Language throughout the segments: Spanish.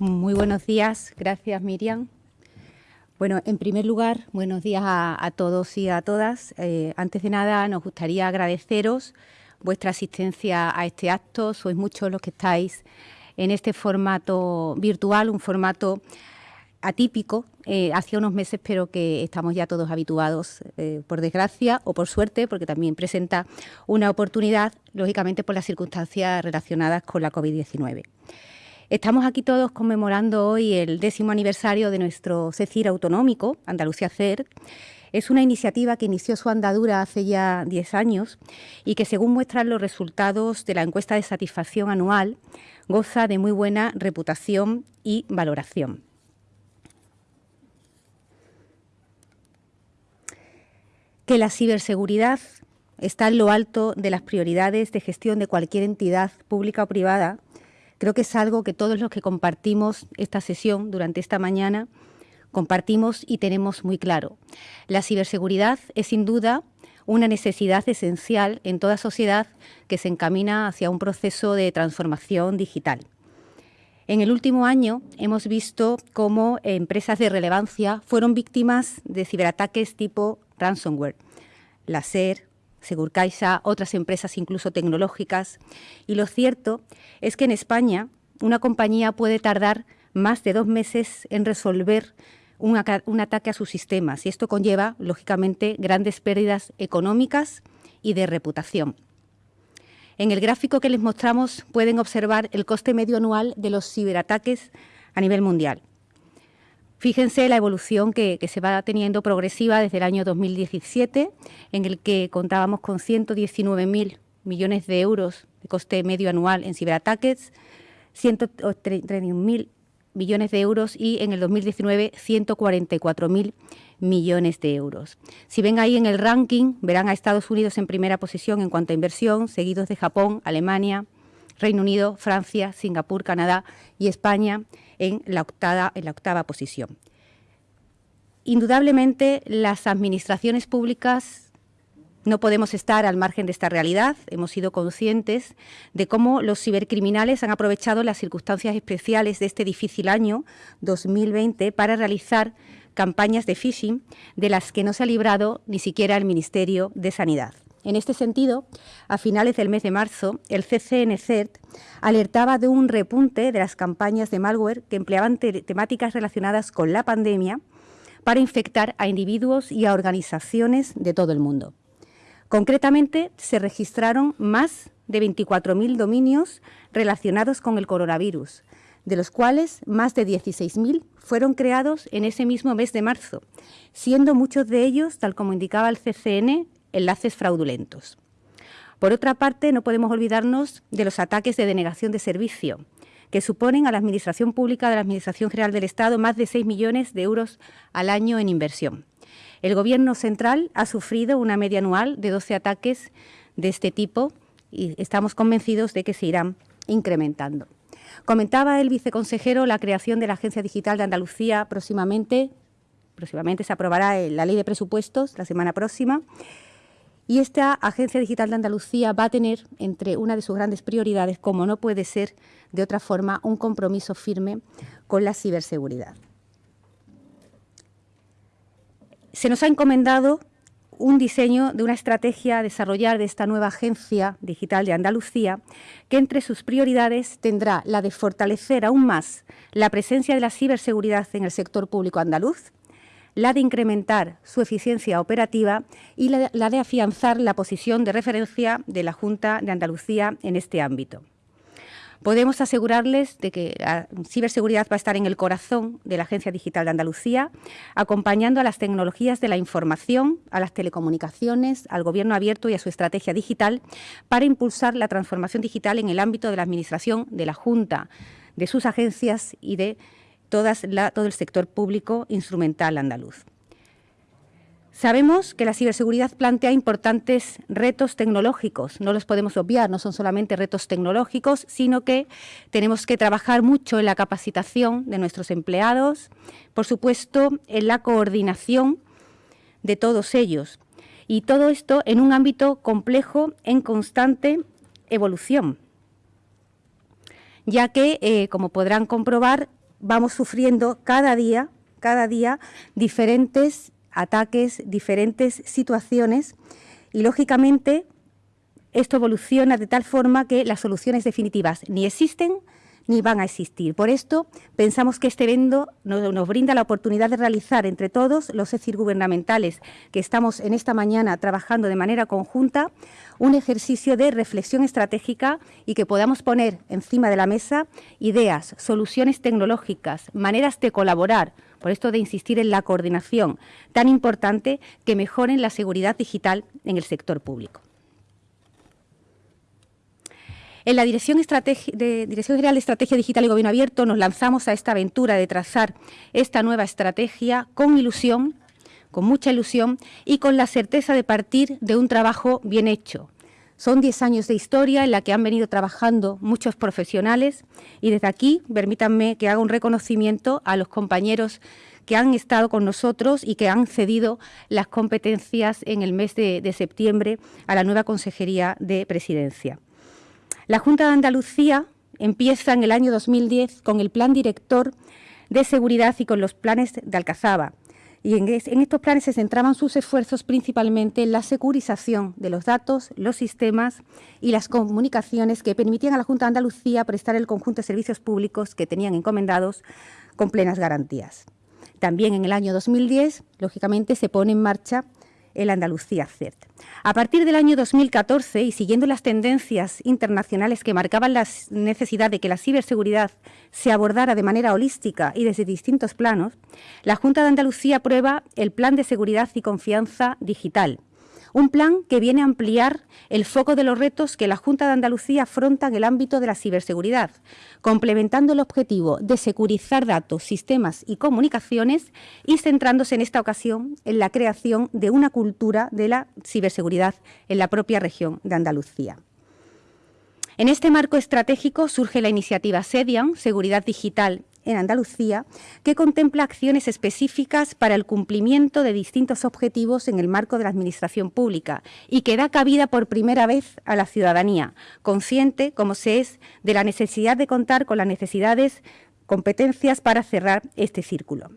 Muy buenos días, gracias Miriam. Bueno, en primer lugar, buenos días a, todos y a todas. Eh, antes de nada, nos gustaría agradeceros vuestra asistencia a este acto. Sois muchos los que estáis en este formato virtual, un formato atípico, eh, hace unos meses, pero que estamos ya todos habituados, eh, por desgracia o por suerte, porque también presenta una oportunidad, lógicamente por las circunstancias relacionadas con la COVID-19. Estamos aquí todos conmemorando hoy el décimo aniversario de nuestro CECIR autonómico, Andalucía CER. Es una iniciativa que inició su andadura hace ya 10 años y que, según muestran los resultados de la encuesta de satisfacción anual, goza de muy buena reputación y valoración. Que la ciberseguridad está en lo alto de las prioridades de gestión de cualquier entidad pública o privada Creo que es algo que todos los que compartimos esta sesión durante esta mañana compartimos y tenemos muy claro. La ciberseguridad es sin duda una necesidad esencial en toda sociedad que se encamina hacia un proceso de transformación digital. En el último año hemos visto cómo empresas de relevancia fueron víctimas de ciberataques tipo ransomware. La SER, Segurcaixa, otras empresas incluso tecnológicas. Y lo cierto es que en España una compañía puede tardar más de dos meses en resolver un, ataque a sus sistemas y esto conlleva, lógicamente, grandes pérdidas económicas y de reputación. En el gráfico que les mostramos pueden observar el coste medio anual de los ciberataques a nivel mundial. Fíjense la evolución que, se va teniendo progresiva desde el año 2017, en el que contábamos con 119.000 millones de euros de coste medio anual en ciberataques, 131.000 millones de euros y en el 2019 144.000 millones de euros. Si ven ahí en el ranking, verán a Estados Unidos en primera posición en cuanto a inversión, seguidos de Japón, Alemania, Reino Unido, Francia, Singapur, Canadá y España en la octava, en la octava posición. Indudablemente, las administraciones públicas no podemos estar al margen de esta realidad. Hemos sido conscientes de cómo los cibercriminales han aprovechado las circunstancias especiales de este difícil año 2020 para realizar campañas de phishing de las que no se ha librado ni siquiera el Ministerio de Sanidad. En este sentido, a finales del mes de marzo, el CCNCERT alertaba de un repunte de las campañas de malware que empleaban temáticas relacionadas con la pandemia para infectar a individuos y a organizaciones de todo el mundo. Concretamente, se registraron más de 24.000 dominios relacionados con el coronavirus, de los cuales más de 16.000 fueron creados en ese mismo mes de marzo, siendo muchos de ellos, tal como indicaba el CCN, enlaces fraudulentos. Por otra parte, no podemos olvidarnos de los ataques de denegación de servicio, que suponen a la Administración Pública de la Administración General del Estado más de 6 millones de euros al año en inversión. El Gobierno central ha sufrido una media anual de 12 ataques de este tipo y estamos convencidos de que se irán incrementando. Comentaba el viceconsejero la creación de la Agencia Digital de Andalucía próximamente. Próximamente se aprobará la ley de presupuestos la semana próxima y esta Agencia Digital de Andalucía va a tener entre una de sus grandes prioridades, como no puede ser de otra forma, un compromiso firme con la ciberseguridad. Se nos ha encomendado un diseño de una estrategia a desarrollar de esta nueva Agencia Digital de Andalucía, que entre sus prioridades tendrá la de fortalecer aún más la presencia de la ciberseguridad en el sector público andaluz, la de incrementar su eficiencia operativa y la, de afianzar la posición de referencia de la Junta de Andalucía en este ámbito. Podemos asegurarles de que la ciberseguridad va a estar en el corazón de la Agencia Digital de Andalucía, acompañando a las tecnologías de la información, a las telecomunicaciones, al gobierno abierto y a su estrategia digital para impulsar la transformación digital en el ámbito de la Administración, de la Junta, de sus agencias y de todo el sector público instrumental andaluz. Sabemos que la ciberseguridad plantea importantes retos tecnológicos, no los podemos obviar, no son solamente retos tecnológicos, sino que tenemos que trabajar mucho en la capacitación de nuestros empleados, por supuesto, en la coordinación de todos ellos. Y todo esto en un ámbito complejo en constante evolución, ya que, eh, como podrán comprobar, vamos sufriendo cada día, cada día diferentes ataques, diferentes situaciones. Y lógicamente esto evoluciona de tal forma que las soluciones definitivas ni existen ni van a existir. Por esto, pensamos que este evento nos, brinda la oportunidad de realizar entre todos los ECIR gubernamentales que estamos en esta mañana trabajando de manera conjunta, un ejercicio de reflexión estratégica y que podamos poner encima de la mesa ideas, soluciones tecnológicas, maneras de colaborar, por esto de insistir en la coordinación tan importante que mejoren la seguridad digital en el sector público. En la Dirección, General de Estrategia Digital y Gobierno Abierto nos lanzamos a esta aventura de trazar esta nueva estrategia con ilusión, con mucha ilusión y con la certeza de partir de un trabajo bien hecho. Son 10 años de historia en la que han venido trabajando muchos profesionales y desde aquí permítanme que haga un reconocimiento a los compañeros que han estado con nosotros y que han cedido las competencias en el mes de septiembre a la nueva Consejería de Presidencia. La Junta de Andalucía empieza en el año 2010 con el Plan Director de Seguridad y con los planes de Alcazaba. Y en, estos planes se centraban sus esfuerzos principalmente en la securización de los datos, los sistemas y las comunicaciones que permitían a la Junta de Andalucía prestar el conjunto de servicios públicos que tenían encomendados con plenas garantías. También en el año 2010, lógicamente, se pone en marcha el Andalucía CERT. A partir del año 2014 y siguiendo las tendencias internacionales que marcaban la necesidad de que la ciberseguridad se abordara de manera holística y desde distintos planos, la Junta de Andalucía aprueba el Plan de Seguridad y Confianza Digital, un plan que viene a ampliar el foco de los retos que la Junta de Andalucía afronta en el ámbito de la ciberseguridad, complementando el objetivo de securizar datos, sistemas y comunicaciones y centrándose en esta ocasión en la creación de una cultura de la ciberseguridad en la propia región de Andalucía. En este marco estratégico surge la iniciativa SEDIAN, Seguridad Digital en Andalucía, que contempla acciones específicas para el cumplimiento de distintos objetivos en el marco de la Administración Pública y que da cabida por primera vez a la ciudadanía, consciente, como se es, de la necesidad de contar con las necesidades, competencias para cerrar este círculo.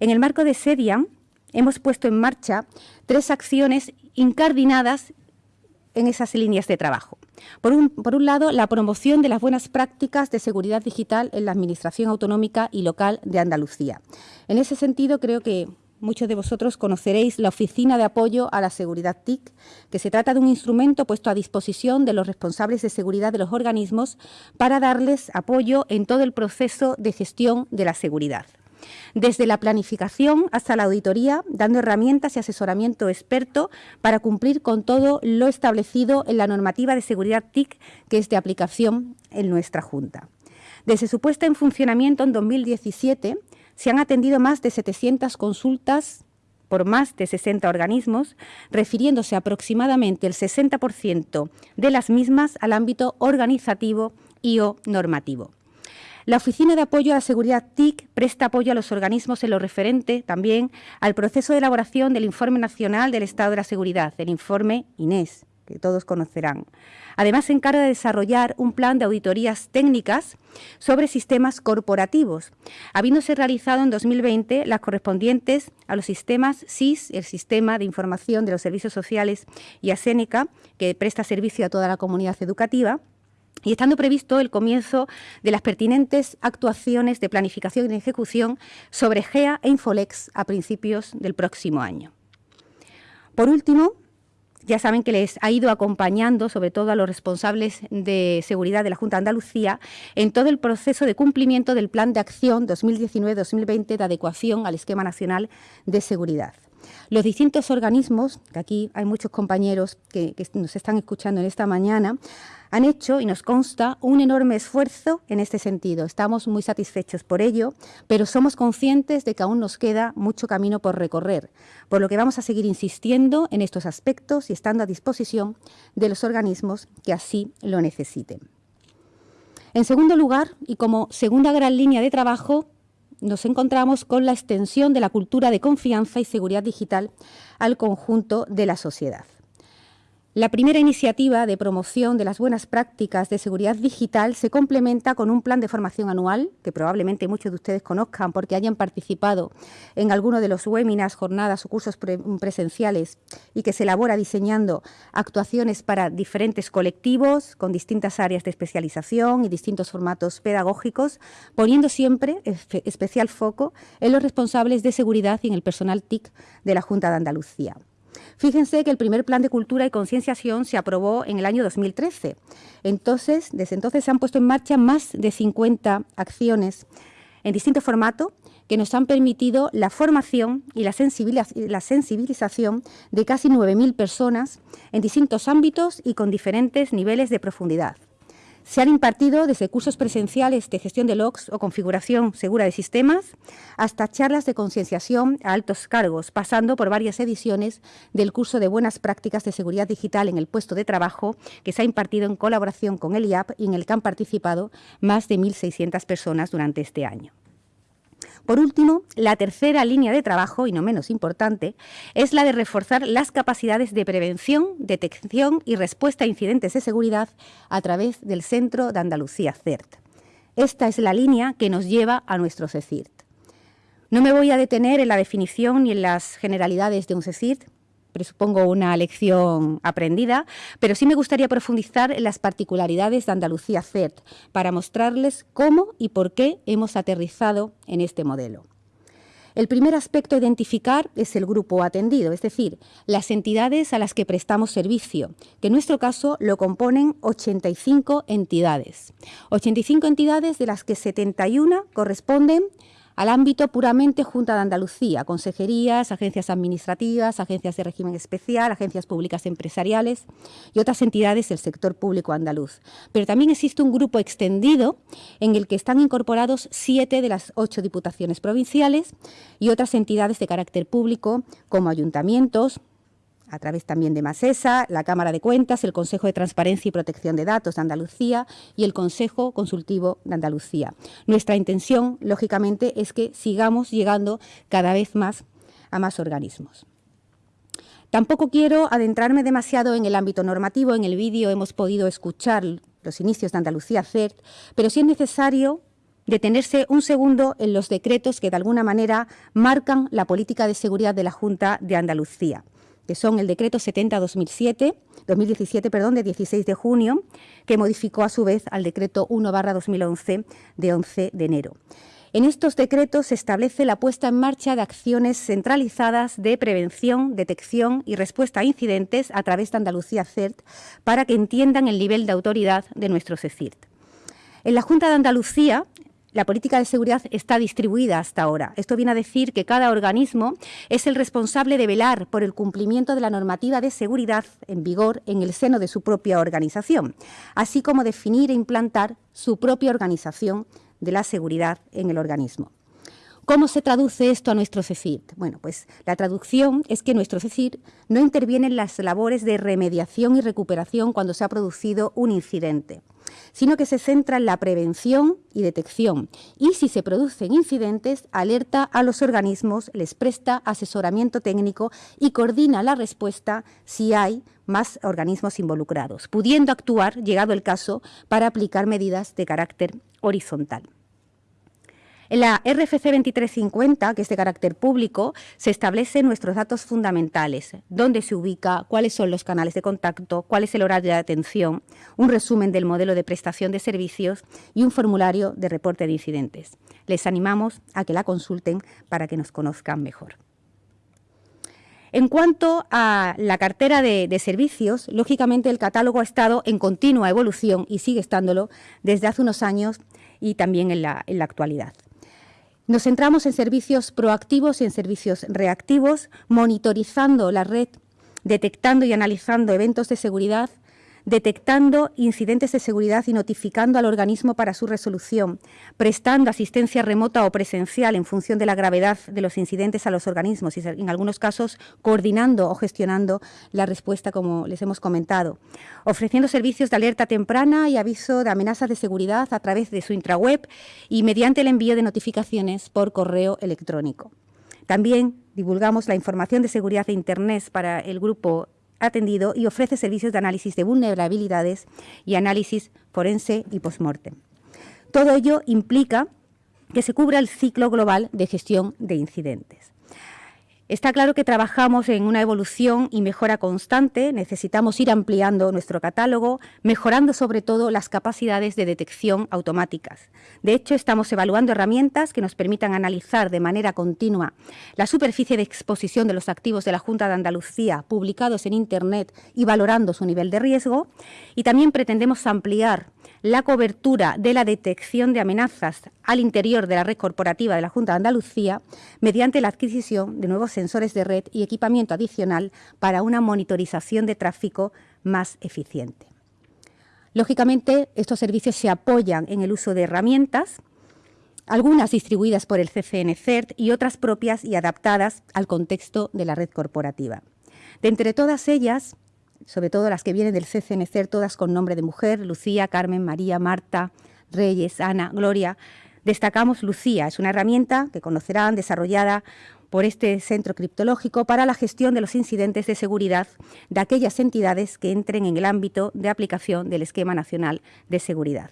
En el marco de SEDIAN hemos puesto en marcha tres acciones incardinadas en esas líneas de trabajo. Por un, por un, lado, la promoción de las buenas prácticas de seguridad digital en la Administración Autonómica y Local de Andalucía. En ese sentido, creo que muchos de vosotros conoceréis la Oficina de Apoyo a la Seguridad TIC, que se trata de un instrumento puesto a disposición de los responsables de seguridad de los organismos para darles apoyo en todo el proceso de gestión de la seguridad desde la planificación hasta la auditoría, dando herramientas y asesoramiento experto para cumplir con todo lo establecido en la normativa de seguridad TIC que es de aplicación en nuestra Junta. Desde su puesta en funcionamiento en 2017 se han atendido más de 700 consultas por más de 60 organismos, refiriéndose aproximadamente el 60% de las mismas al ámbito organizativo y o normativo. La Oficina de Apoyo a la Seguridad TIC presta apoyo a los organismos en lo referente también al proceso de elaboración del Informe Nacional del Estado de la Seguridad, el informe INES, que todos conocerán. Además, se encarga de desarrollar un plan de auditorías técnicas sobre sistemas corporativos, habiéndose realizado en 2020 las correspondientes a los sistemas SIS, el Sistema de Información de los Servicios Sociales, y ASENECA, que presta servicio a toda la comunidad educativa, y estando previsto el comienzo de las pertinentes actuaciones de planificación y ejecución sobre GEA e Infolex a principios del próximo año. Por último, ya saben que les ha ido acompañando, sobre todo a los responsables de seguridad de la Junta de Andalucía, en todo el proceso de cumplimiento del Plan de Acción 2019-2020 de adecuación al Esquema Nacional de Seguridad. Los distintos organismos, que aquí hay muchos compañeros que, nos están escuchando en esta mañana, han hecho, y nos consta, un enorme esfuerzo en este sentido. Estamos muy satisfechos por ello, pero somos conscientes de que aún nos queda mucho camino por recorrer, por lo que vamos a seguir insistiendo en estos aspectos y estando a disposición de los organismos que así lo necesiten. En segundo lugar, y como segunda gran línea de trabajo, nos encontramos con la extensión de la cultura de confianza y seguridad digital al conjunto de la sociedad. La primera iniciativa de promoción de las buenas prácticas de seguridad digital se complementa con un plan de formación anual, que probablemente muchos de ustedes conozcan porque hayan participado en alguno de los webinars, jornadas o cursos presenciales y que se elabora diseñando actuaciones para diferentes colectivos con distintas áreas de especialización y distintos formatos pedagógicos, poniendo siempre especial foco en los responsables de seguridad y en el personal TIC de la Junta de Andalucía. Fíjense que el primer plan de cultura y concienciación se aprobó en el año 2013. Entonces, desde entonces se han puesto en marcha más de 50 acciones en distinto formato que nos han permitido la formación y la sensibilización de casi 9.000 personas en distintos ámbitos y con diferentes niveles de profundidad. Se han impartido desde cursos presenciales de gestión de logs o configuración segura de sistemas hasta charlas de concienciación a altos cargos, pasando por varias ediciones del curso de buenas prácticas de seguridad digital en el puesto de trabajo que se ha impartido en colaboración con el IAP y en el que han participado más de 1.600 personas durante este año. Por último, la tercera línea de trabajo, y no menos importante, es la de reforzar las capacidades de prevención, detección y respuesta a incidentes de seguridad a través del Centro de Andalucía CERT. Esta es la línea que nos lleva a nuestro CECIRT. No me voy a detener en la definición ni en las generalidades de un CECIRT, presupongo una lección aprendida, pero sí me gustaría profundizar en las particularidades de Andalucía CERT para mostrarles cómo y por qué hemos aterrizado en este modelo. El primer aspecto a identificar es el grupo atendido, es decir, las entidades a las que prestamos servicio, que en nuestro caso lo componen 85 entidades. 85 entidades de las que 71 corresponden al ámbito puramente Junta de Andalucía, consejerías, agencias administrativas, agencias de régimen especial, agencias públicas empresariales y otras entidades del sector público andaluz. Pero también existe un grupo extendido en el que están incorporados siete de las ocho diputaciones provinciales y otras entidades de carácter público como ayuntamientos, a través también de MASESA, la Cámara de Cuentas, el Consejo de Transparencia y Protección de Datos de Andalucía y el Consejo Consultivo de Andalucía. Nuestra intención, lógicamente, es que sigamos llegando cada vez más a más organismos. Tampoco quiero adentrarme demasiado en el ámbito normativo. En el vídeo hemos podido escuchar los inicios de Andalucía CERT, pero sí es necesario detenerse un segundo en los decretos que de alguna manera marcan la política de seguridad de la Junta de Andalucía que son el decreto 70-2007, 2017, perdón, de 16 de junio, que modificó a su vez al decreto 1-2011 de 11 de enero. En estos decretos se establece la puesta en marcha de acciones centralizadas de prevención, detección y respuesta a incidentes a través de Andalucía CERT para que entiendan el nivel de autoridad de nuestro CECIRT. En la Junta de Andalucía la política de seguridad está distribuida hasta ahora. Esto viene a decir que cada organismo es el responsable de velar por el cumplimiento de la normativa de seguridad en vigor en el seno de su propia organización, así como definir e implantar su propia organización de la seguridad en el organismo. ¿Cómo se traduce esto a nuestro CECIRT? Bueno, pues la traducción es que nuestro CECIRT no interviene en las labores de remediación y recuperación cuando se ha producido un incidente sino que se centra en la prevención y detección y si se producen incidentes alerta a los organismos, les presta asesoramiento técnico y coordina la respuesta si hay más organismos involucrados, pudiendo actuar, llegado el caso, para aplicar medidas de carácter horizontal. En la RFC 2350, que es de carácter público, se establecen nuestros datos fundamentales, dónde se ubica, cuáles son los canales de contacto, cuál es el horario de atención, un resumen del modelo de prestación de servicios y un formulario de reporte de incidentes. Les animamos a que la consulten para que nos conozcan mejor. En cuanto a la cartera de, servicios, lógicamente el catálogo ha estado en continua evolución y sigue estándolo desde hace unos años y también en la actualidad. Nos centramos en servicios proactivos y en servicios reactivos, monitorizando la red, detectando y analizando eventos de seguridad detectando incidentes de seguridad y notificando al organismo para su resolución, prestando asistencia remota o presencial en función de la gravedad de los incidentes a los organismos y, en algunos casos, coordinando o gestionando la respuesta, como les hemos comentado, ofreciendo servicios de alerta temprana y aviso de amenazas de seguridad a través de su intraweb y mediante el envío de notificaciones por correo electrónico. También divulgamos la información de seguridad de Internet para el grupo atendido y ofrece servicios de análisis de vulnerabilidades y análisis forense y postmortem. Todo ello implica que se cubra el ciclo global de gestión de incidentes. Está claro que trabajamos en una evolución y mejora constante, necesitamos ir ampliando nuestro catálogo, mejorando sobre todo las capacidades de detección automáticas. De hecho, estamos evaluando herramientas que nos permitan analizar de manera continua la superficie de exposición de los activos de la Junta de Andalucía publicados en Internet y valorando su nivel de riesgo. Y también pretendemos ampliar la cobertura de la detección de amenazas al interior de la red corporativa de la Junta de Andalucía mediante la adquisición de nuevos sensores de red y equipamiento adicional para una monitorización de tráfico más eficiente. Lógicamente, estos servicios se apoyan en el uso de herramientas, algunas distribuidas por el CCN-CERT y otras propias y adaptadas al contexto de la red corporativa. De entre todas ellas, sobre todo las que vienen del CCNCER, todas con nombre de mujer, Lucía, Carmen, María, Marta, Reyes, Ana, Gloria. Destacamos Lucía, es una herramienta que conocerán desarrollada por este centro criptológico para la gestión de los incidentes de seguridad de aquellas entidades que entren en el ámbito de aplicación del Esquema Nacional de Seguridad.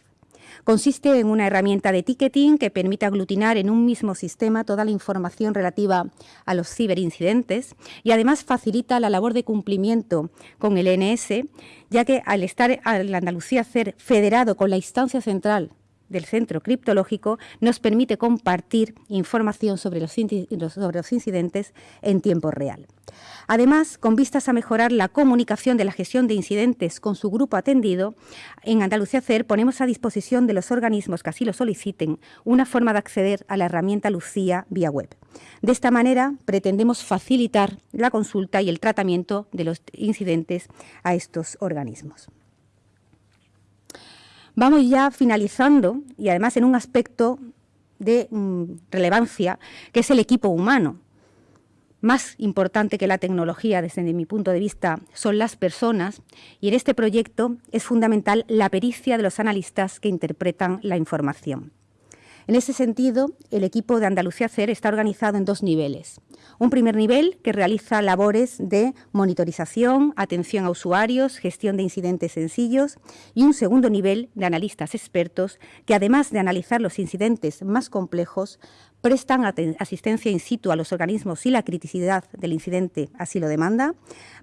Consiste en una herramienta de ticketing que permite aglutinar en un mismo sistema toda la información relativa a los ciberincidentes y además facilita la labor de cumplimiento con el ENS, ya que al estar al Andalucía ser federado con la instancia central del centro criptológico nos permite compartir información sobre los, sobre los, incidentes en tiempo real. Además, con vistas a mejorar la comunicación de la gestión de incidentes con su grupo atendido, en Andalucía CER ponemos a disposición de los organismos que así lo soliciten una forma de acceder a la herramienta Lucía vía web. De esta manera, pretendemos facilitar la consulta y el tratamiento de los incidentes a estos organismos. Vamos ya finalizando y además en un aspecto de mm, relevancia, que es el equipo humano. Más importante que la tecnología, desde mi punto de vista, son las personas y en este proyecto es fundamental la pericia de los analistas que interpretan la información. En ese sentido, el equipo de Andalucía CER está organizado en dos niveles. Un primer nivel que realiza labores de monitorización, atención a usuarios, gestión de incidentes sencillos y un segundo nivel de analistas expertos que además de analizar los incidentes más complejos, prestan asistencia in situ a los organismos si la criticidad del incidente así lo demanda,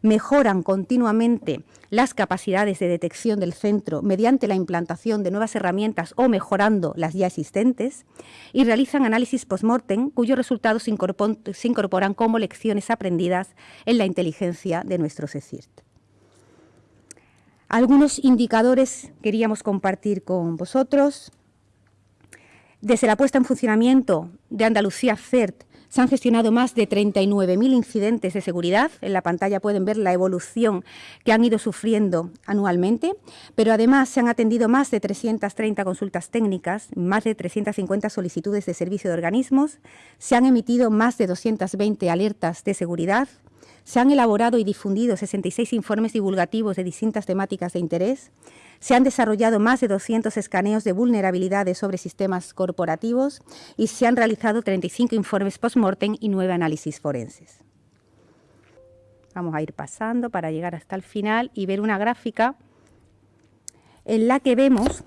mejoran continuamente las capacidades de detección del centro mediante la implantación de nuevas herramientas o mejorando las ya existentes y realizan análisis post-mortem cuyos resultados se incorporan como lecciones aprendidas en la inteligencia de nuestro CECIRT. Algunos indicadores queríamos compartir con vosotros. Desde la puesta en funcionamiento de Andalucía CERT se han gestionado más de 39.000 incidentes de seguridad. En la pantalla pueden ver la evolución que han ido sufriendo anualmente, pero además se han atendido más de 330 consultas técnicas, más de 350 solicitudes de servicio de organismos, se han emitido más de 220 alertas de seguridad, se han elaborado y difundido 66 informes divulgativos de distintas temáticas de interés, se han desarrollado más de 200 escaneos de vulnerabilidades sobre sistemas corporativos y se han realizado 35 informes post-mortem y 9 análisis forenses. Vamos a ir pasando para llegar hasta el final y ver una gráfica en la que vemos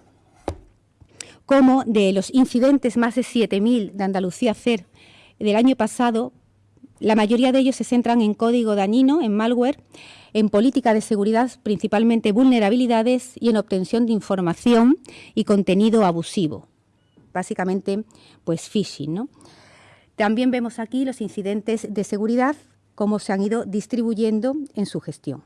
cómo de los incidentes más de 7.000 de Andalucía CER del año pasado, la mayoría de ellos se centran en código dañino, en malware, en política de seguridad, principalmente vulnerabilidades y en obtención de información y contenido abusivo. Básicamente, pues phishing. También vemos aquí los incidentes de seguridad, cómo se han ido distribuyendo en su gestión.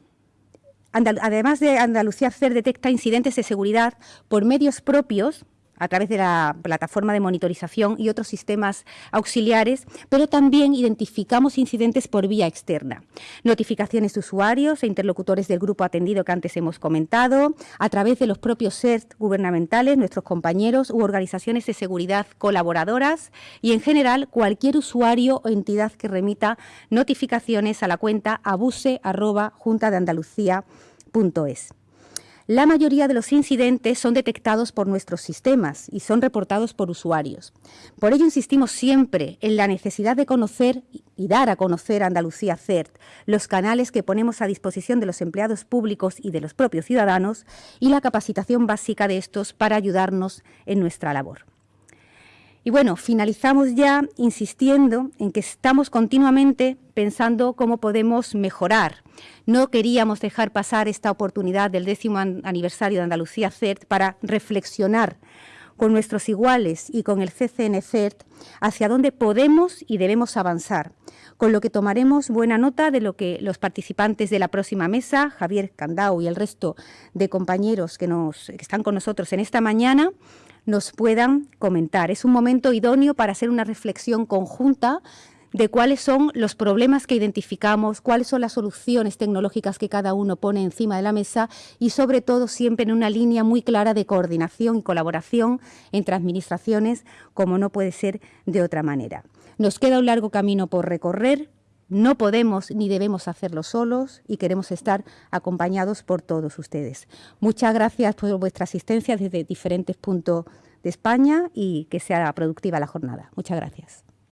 Además de Andalucía CER detecta incidentes de seguridad por medios propios, a través de la plataforma de monitorización y otros sistemas auxiliares, pero también identificamos incidentes por vía externa. Notificaciones de usuarios e interlocutores del grupo atendido que antes hemos comentado, a través de los propios CERT gubernamentales, nuestros compañeros u organizaciones de seguridad colaboradoras y, en general, cualquier usuario o entidad que remita notificaciones a la cuenta abuse.juntadeandalucía.es. la mayoría de los incidentes son detectados por nuestros sistemas y son reportados por usuarios. Por ello insistimos siempre en la necesidad de conocer y dar a conocer a Andalucía CERT, los canales que ponemos a disposición de los empleados públicos y de los propios ciudadanos y la capacitación básica de estos para ayudarnos en nuestra labor. Y bueno, finalizamos ya insistiendo en que estamos continuamente pensando cómo podemos mejorar. No queríamos dejar pasar esta oportunidad del décimo aniversario de Andalucía CERT para reflexionar con nuestros iguales y con el CCN CERT hacia dónde podemos y debemos avanzar, con lo que tomaremos buena nota de lo que los participantes de la próxima mesa, Javier Candao y el resto de compañeros que están con nosotros en esta mañana, nos puedan comentar. Es un momento idóneo para hacer una reflexión conjunta de cuáles son los problemas que identificamos, cuáles son las soluciones tecnológicas que cada uno pone encima de la mesa y sobre todo siempre en una línea muy clara de coordinación y colaboración entre administraciones, como no puede ser de otra manera. Nos queda un largo camino por recorrer, no podemos ni debemos hacerlo solos y queremos estar acompañados por todos ustedes. Muchas gracias por vuestra asistencia desde diferentes puntos de España y que sea productiva la jornada. Muchas gracias.